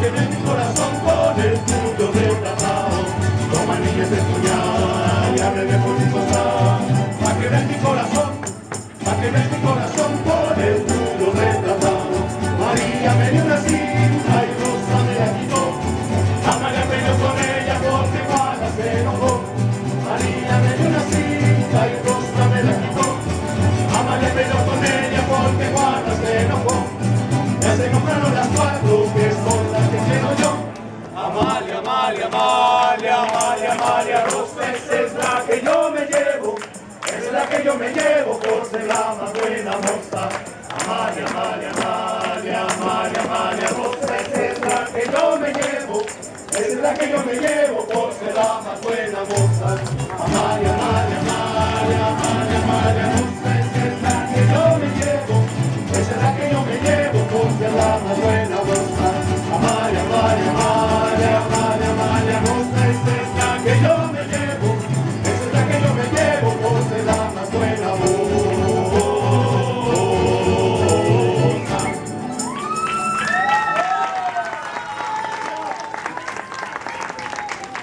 Que tiene mi corazón con el tuyo retratado. Toma niñas de puñal y hábleme por mi cosa. Va a querer mi corazón, va a querer mi corazón con el tuyo retratado. María me dio una cinta y Rosa me la quitó. Amalia peleó con ella porque Juana se enojó. María me dio una cinta. Amalia, Amalia, Amalia, Amalia, Amalia esa es la que yo me llevo. Es la que yo me llevo por ser la más buena moza. Amalia, Amalia, Amalia, Amalia, Amalia Rosa, esa es la que yo me llevo. Es la que yo me llevo por ser la más buena moza. Amalia,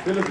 Philip,